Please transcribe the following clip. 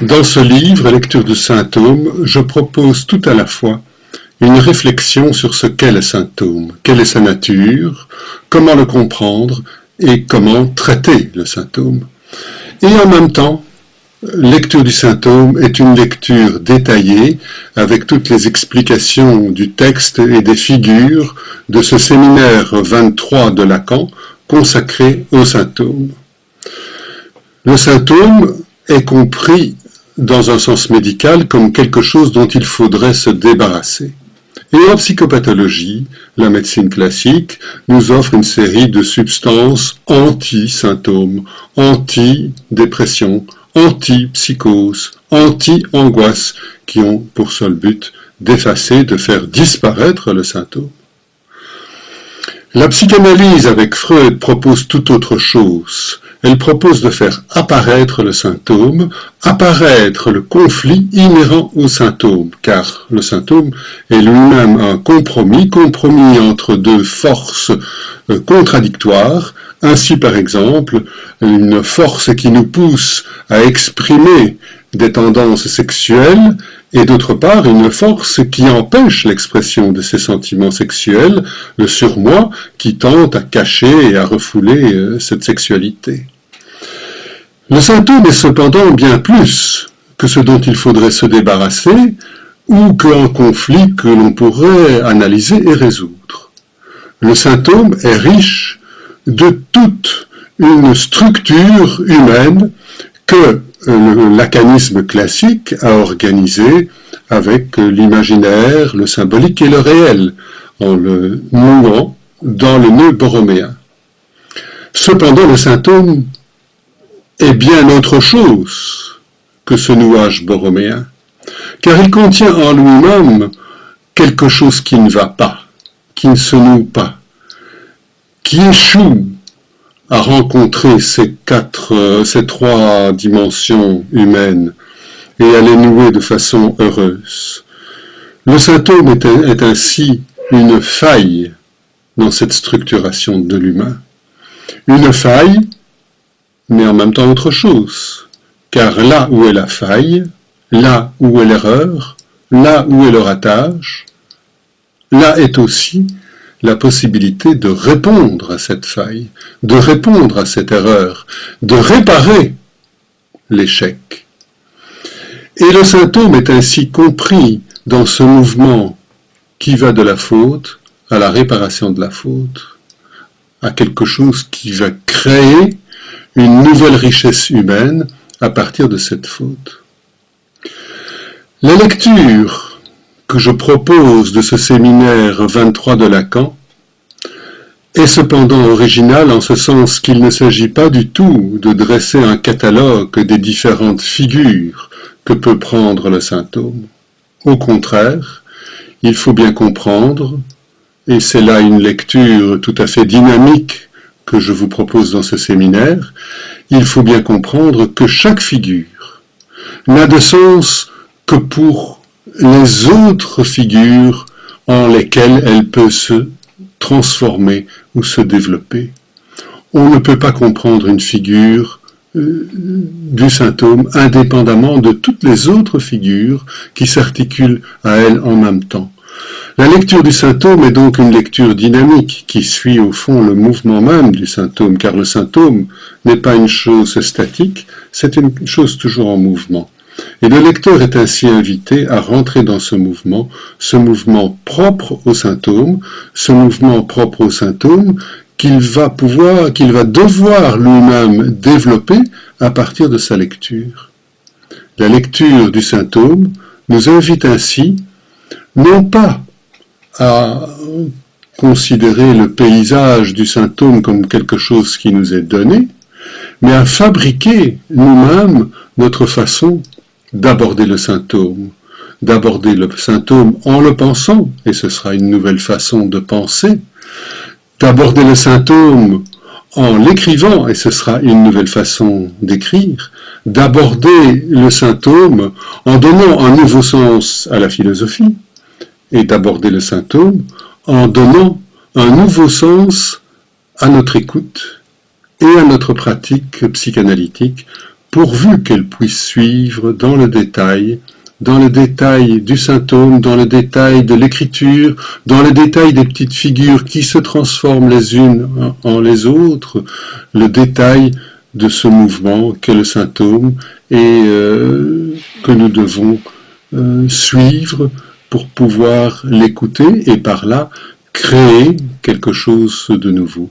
Dans ce livre, Lecture de symptômes, je propose tout à la fois une réflexion sur ce qu'est le symptôme, quelle est sa nature, comment le comprendre et comment traiter le symptôme. Et en même temps, Lecture du symptôme est une lecture détaillée avec toutes les explications du texte et des figures de ce séminaire 23 de Lacan consacré au symptôme. Le symptôme est compris dans un sens médical comme quelque chose dont il faudrait se débarrasser. Et en psychopathologie, la médecine classique nous offre une série de substances anti-symptômes, anti-dépression, anti-psychose, anti-angoisse, qui ont pour seul but d'effacer, de faire disparaître le symptôme. La psychanalyse avec Freud propose tout autre chose. Elle propose de faire apparaître le symptôme, apparaître le conflit inhérent au symptôme, car le symptôme est lui-même un compromis, compromis entre deux forces euh, contradictoires, ainsi, par exemple, une force qui nous pousse à exprimer des tendances sexuelles et d'autre part une force qui empêche l'expression de ces sentiments sexuels, le surmoi qui tente à cacher et à refouler euh, cette sexualité. Le symptôme est cependant bien plus que ce dont il faudrait se débarrasser ou qu'un conflit que l'on pourrait analyser et résoudre. Le symptôme est riche de toute une structure humaine que le lacanisme classique a organisé avec l'imaginaire, le symbolique et le réel, en le nouant dans le nœud borroméen. Cependant, le symptôme est bien autre chose que ce nouage borroméen, car il contient en lui-même quelque chose qui ne va pas, qui ne se noue pas, qui échoue à rencontrer ces quatre, euh, ces trois dimensions humaines et à les nouer de façon heureuse. Le symptôme est, est ainsi une faille dans cette structuration de l'humain. Une faille, mais en même temps autre chose, car là où est la faille, là où est l'erreur, là où est le ratage, là est aussi la possibilité de répondre à cette faille, de répondre à cette erreur, de réparer l'échec. Et le symptôme est ainsi compris dans ce mouvement qui va de la faute à la réparation de la faute, à quelque chose qui va créer une nouvelle richesse humaine à partir de cette faute. La lecture que je propose de ce séminaire 23 de Lacan est cependant original en ce sens qu'il ne s'agit pas du tout de dresser un catalogue des différentes figures que peut prendre le symptôme. Au contraire, il faut bien comprendre, et c'est là une lecture tout à fait dynamique que je vous propose dans ce séminaire, il faut bien comprendre que chaque figure n'a de sens que pour les autres figures en lesquelles elle peut se transformer ou se développer. On ne peut pas comprendre une figure euh, du symptôme indépendamment de toutes les autres figures qui s'articulent à elle en même temps. La lecture du symptôme est donc une lecture dynamique qui suit au fond le mouvement même du symptôme, car le symptôme n'est pas une chose statique, c'est une chose toujours en mouvement. Et le lecteur est ainsi invité à rentrer dans ce mouvement, ce mouvement propre au symptôme, ce mouvement propre au symptôme qu'il va pouvoir, qu'il va devoir lui-même développer à partir de sa lecture. La lecture du symptôme nous invite ainsi non pas à considérer le paysage du symptôme comme quelque chose qui nous est donné, mais à fabriquer nous-mêmes notre façon d'aborder le symptôme, d'aborder le symptôme en le pensant, et ce sera une nouvelle façon de penser, d'aborder le symptôme en l'écrivant, et ce sera une nouvelle façon d'écrire, d'aborder le symptôme en donnant un nouveau sens à la philosophie, et d'aborder le symptôme en donnant un nouveau sens à notre écoute et à notre pratique psychanalytique pourvu qu'elle puisse suivre dans le détail, dans le détail du symptôme, dans le détail de l'écriture, dans le détail des petites figures qui se transforment les unes en les autres, le détail de ce mouvement qu'est le symptôme et euh, que nous devons euh, suivre pour pouvoir l'écouter et par là créer quelque chose de nouveau.